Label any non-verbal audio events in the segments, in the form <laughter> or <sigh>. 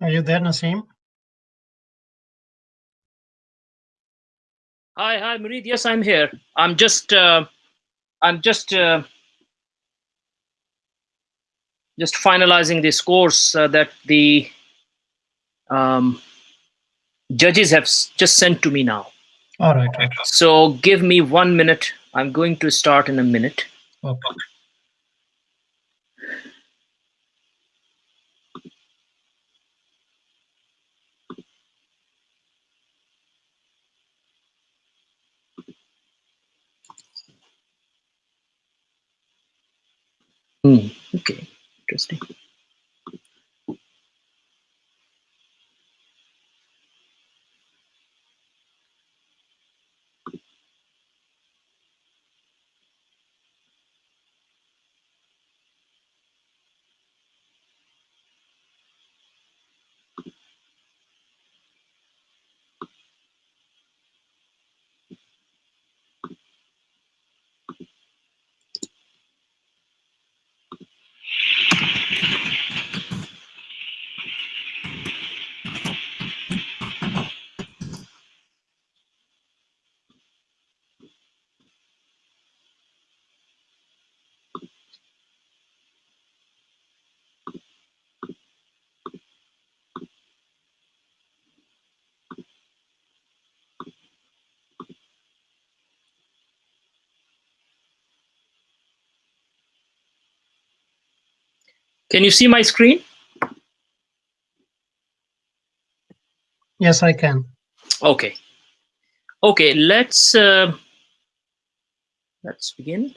Are you there, Naseem? Hi, hi, Murid. Yes, I'm here. I'm just, uh, I'm just, uh, just finalizing the scores uh, that the um, judges have just sent to me now. All right. right. So give me one minute. I'm going to start in a minute. Okay. Hmm. Okay, interesting. Can you see my screen? Yes, I can. Okay. Okay, let's uh, let's begin.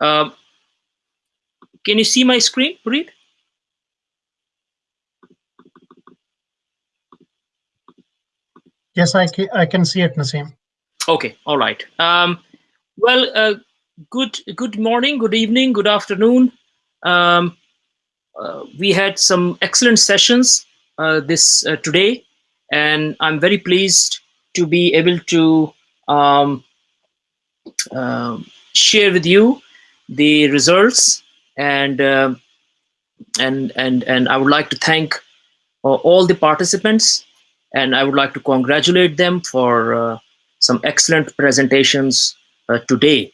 Um, can you see my screen, Murid? Yes, I can, I can see it, Naseem. Okay, all right. Um, well, uh, good good morning, good evening, good afternoon. Um, uh, we had some excellent sessions uh, this uh, today, and I'm very pleased to be able to um, um share with you the results and um and and and I would like to thank uh, all the participants, and I would like to congratulate them for uh, some excellent presentations uh, today.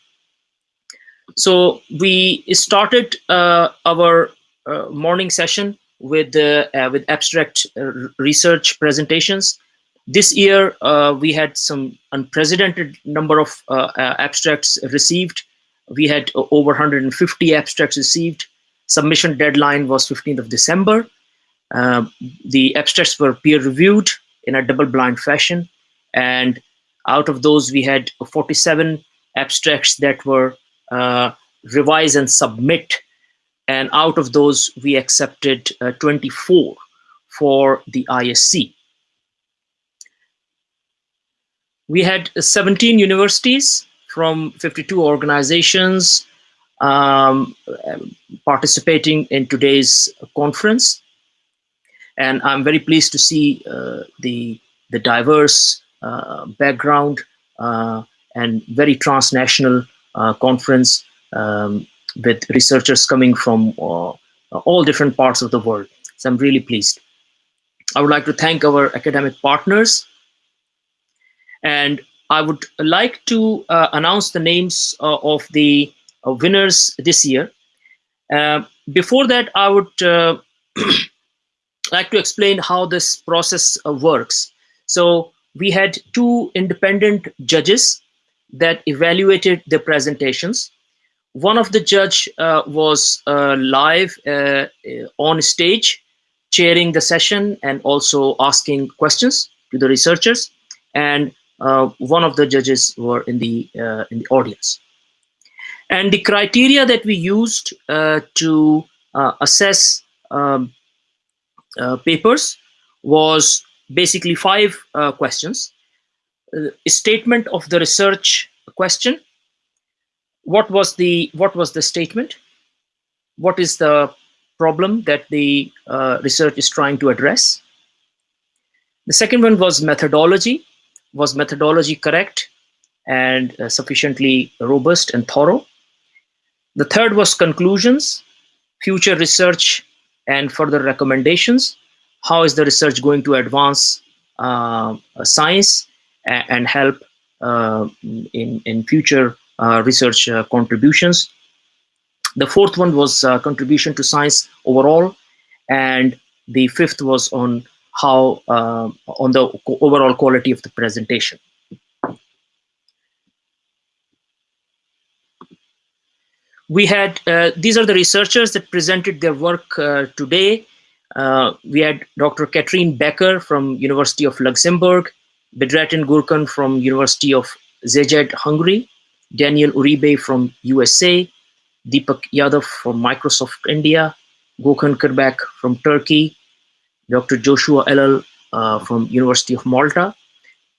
So we started uh, our uh, morning session with uh, uh, with abstract uh, research presentations. This year uh, we had some unprecedented number of uh, uh, abstracts received. We had over 150 abstracts received. Submission deadline was 15th of December. Uh, the abstracts were peer reviewed in a double blind fashion, and out of those we had 47 abstracts that were uh, revise and submit and out of those we accepted uh, 24 for the isc we had 17 universities from 52 organizations um, participating in today's conference. And i'm very pleased to see uh, the the diverse uh, background uh, and very transnational uh, conference um, with researchers coming from uh, all different parts of the world. So i'm really pleased. I would like to thank our academic partners. And I would like to uh, announce the names uh, of the uh, winners this year. Uh, before that, I would uh, <clears throat> like to explain how this process uh, works. So we had two independent judges that evaluated the presentations. One of the judge was live on stage, chairing the session and also asking questions to the researchers. And one of the judges were in the uh, in the audience. And the criteria that we used uh, to uh, assess um, uh, papers was basically five uh, questions. statement of the research question. What was the what was the statement? What is the problem that the research is trying to address? The second one was methodology. Was methodology correct and uh, sufficiently robust and thorough? The third was conclusions, future research and further recommendations. How is the research going to advance uh, science and, help uh, in, in future uh, research uh, contributions? The fourth one was uh, contribution to science overall. And the fifth was on how uh, on the overall quality of the presentation. We had, uh, these are the researchers that presented their work uh, today. Uh, we had Dr. Katrine Becker from University of Luxembourg, Bedratin Gurkan from University of Szeged, Hungary, Daniel Uribe from USA, Deepak Yadav from Microsoft India, Gökhan Kırbek from Turkey, Dr. Joshua Ellul uh, from University of Malta,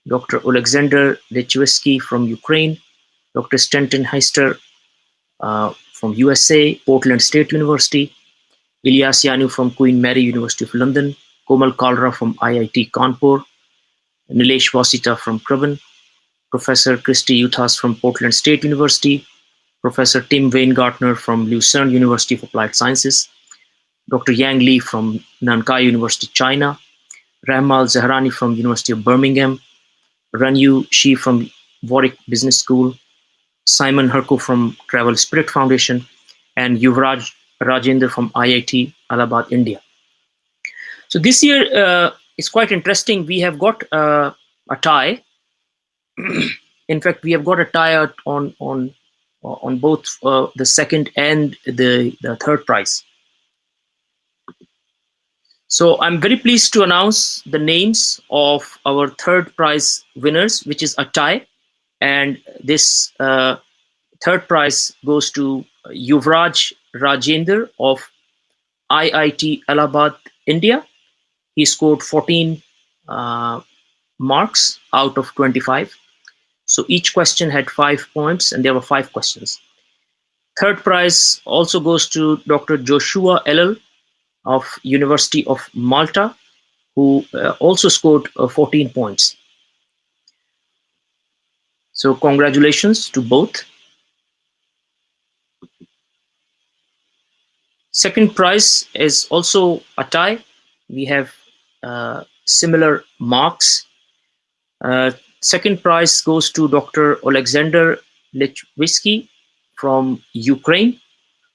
Dr. Alexander Lechweski from Ukraine, Dr. Stanton Heister uh, from USA, Portland State University, Ilyas Yanu from Queen Mary University of London, Komal Kalra from IIT Kanpur, Nilesh Wasita from Crevin, Professor Kristi Yuthas from Portland State University, Professor Tim Weingartner from Lucerne University of Applied Sciences, Dr. Yang Li from Nankai University, China, Rahmal Zahrani from University of Birmingham, Ranyu Shi from Warwick Business School, Simon Herko from Travel Spirit Foundation, and Yuvraj Rajendra from IIT Allahabad, India. So this year uh, is quite interesting. We have got uh, a tie. <clears throat> In fact, we have got a tie on on on both uh, the second and the the third prize. So I'm very pleased to announce the names of our third prize winners, which is a tie. And this uh, third prize goes to Yuvraj Rajender of IIT Allahabad, India. He scored 14 uh, marks out of 25. So each question had five points and there were five questions. Third prize also goes to Dr. Joshua Ellul of University of Malta, who uh, also scored uh, 14 points. So congratulations to both. Second prize is also a tie. We have uh, similar marks. Uh, second prize goes to Dr. Alexander Lechwisky from Ukraine,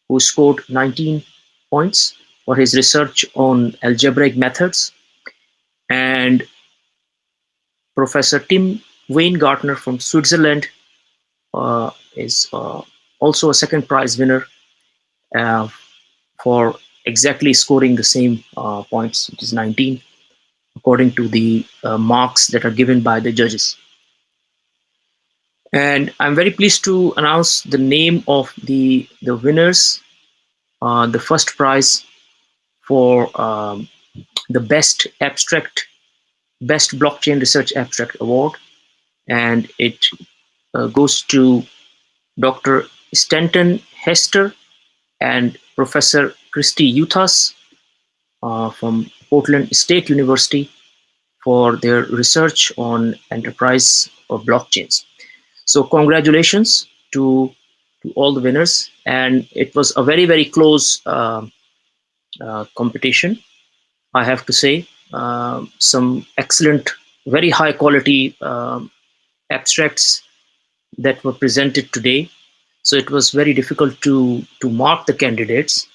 who scored 19 points for his research on algebraic methods. And Professor Tim Weingartner from Switzerland uh, is uh, also a second prize winner uh, for exactly scoring the same uh, points, which is 19, according to the uh, marks that are given by the judges. And I'm very pleased to announce the name of the, the winners. Uh, the first prize for um, the best abstract, best blockchain research abstract award. And it uh, goes to Dr. Stanton Hester and Professor Kristi Yuthas uh, from Portland State University for their research on enterprise of blockchains. So congratulations to, to all the winners. And it was a very, very close uh, competition. I have to say, uh, some excellent, very high quality um, abstracts that were presented today. So it was very difficult to, to mark the candidates.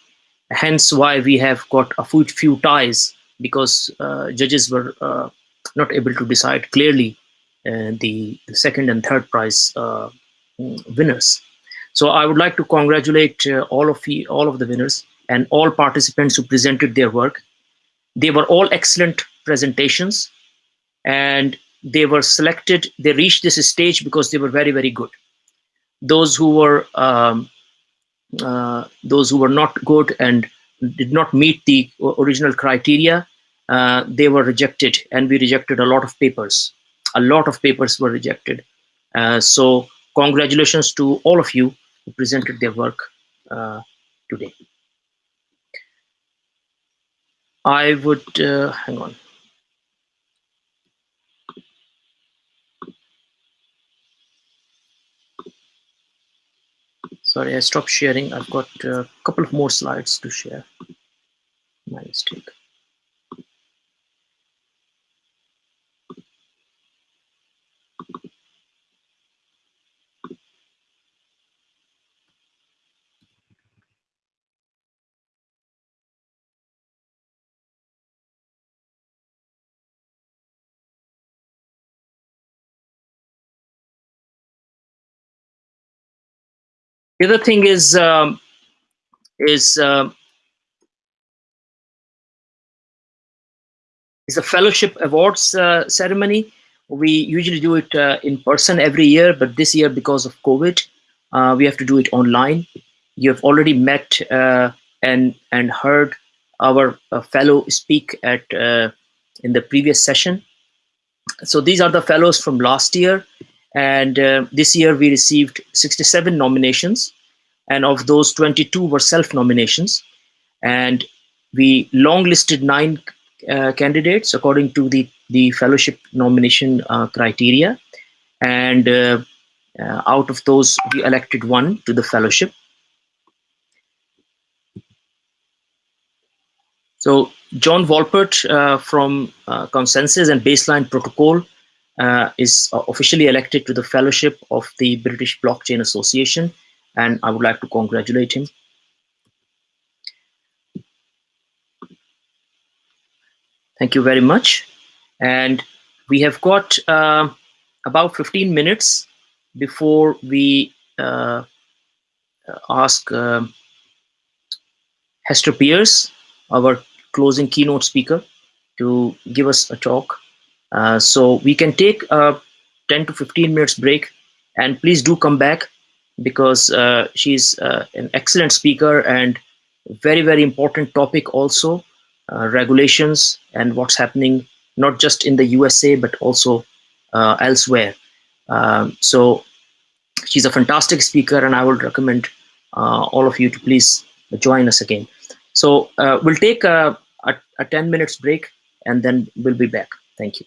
Hence why we have got a few, few ties because uh, judges were uh, not able to decide clearly uh, the, the, second and third prize uh, winners. So I would like to congratulate all of the, all of the winners and all participants who presented their work. They were all excellent presentations and they were selected, they reached this stage because they were very, very good. Those who were um, uh, those who were not good and did not meet the original criteria, uh, they were rejected, and we rejected a lot of papers. A lot of papers were rejected. Uh, so congratulations to all of you who presented their work uh, today. I would, uh, hang on. Sorry, I stopped sharing. I've got a couple of more slides to share. My mistake. The other thing is um, is uh, is a fellowship awards uh, ceremony. We usually do it uh, in person every year, but this year because of COVID, uh, we have to do it online. You have already met uh, and and heard our uh, fellow speak at in the previous session. So these are the fellows from last year and uh, this year we received 67 nominations, and of those 22 were self-nominations. And we long-listed nine uh, candidates according to the, the fellowship nomination uh, criteria. And uh, uh, out of those, we elected one to the fellowship. So John Volpert uh, from ConsenSys and Baseline Protocol is officially elected to the fellowship of the British Blockchain Association, and I would like to congratulate him. Thank you very much. And we have got uh, about 15 minutes before we uh, ask uh, Hester Peirce, our closing keynote speaker, to give us a talk. Uh, so we can take a 10 to 15 minutes break and please do come back because uh, she's uh, an excellent speaker and very, very important topic also, uh, regulations and what's happening, not just in the USA, but also uh, elsewhere. Um, so she's a fantastic speaker and I would recommend all of you to please join us again. So we'll take a, a, a 10 minutes break and then we'll be back. Thank you.